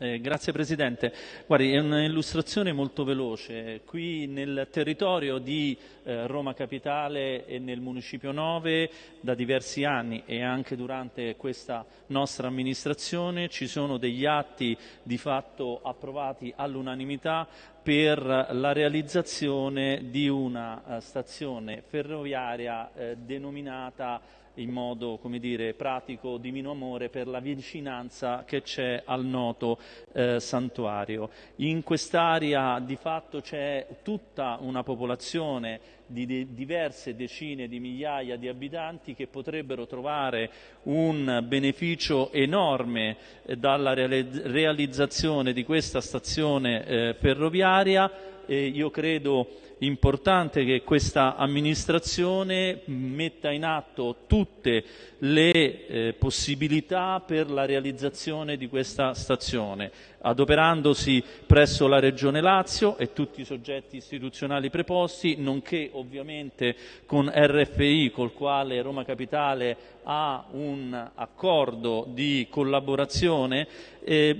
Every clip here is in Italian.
Eh, grazie Presidente. Guardi, è un'illustrazione molto veloce. Qui nel territorio di eh, Roma Capitale e nel Municipio 9 da diversi anni e anche durante questa nostra amministrazione ci sono degli atti di fatto approvati all'unanimità per la realizzazione di una uh, stazione ferroviaria uh, denominata in modo dire, pratico Divino Amore per la vicinanza che c'è al noto eh, santuario. In quest'area di fatto c'è tutta una popolazione di de diverse decine di migliaia di abitanti che potrebbero trovare un beneficio enorme eh, dalla realizzazione di questa stazione eh, ferroviaria. Eh, io credo importante che questa amministrazione metta in atto tutte le eh, possibilità per la realizzazione di questa stazione, adoperandosi presso la Regione Lazio e tutti i soggetti istituzionali preposti, nonché ovviamente con RFI, col quale Roma Capitale ha un accordo di collaborazione eh,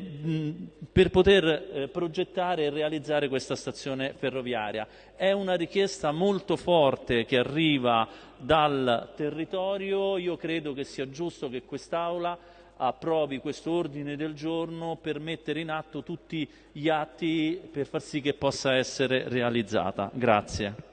per poter eh, progettare e realizzare questa stazione ferroviaria. È una richiesta molto forte che arriva dal territorio, io credo che sia giusto che quest'Aula approvi questo ordine del giorno per mettere in atto tutti gli atti per far sì che possa essere realizzata. Grazie.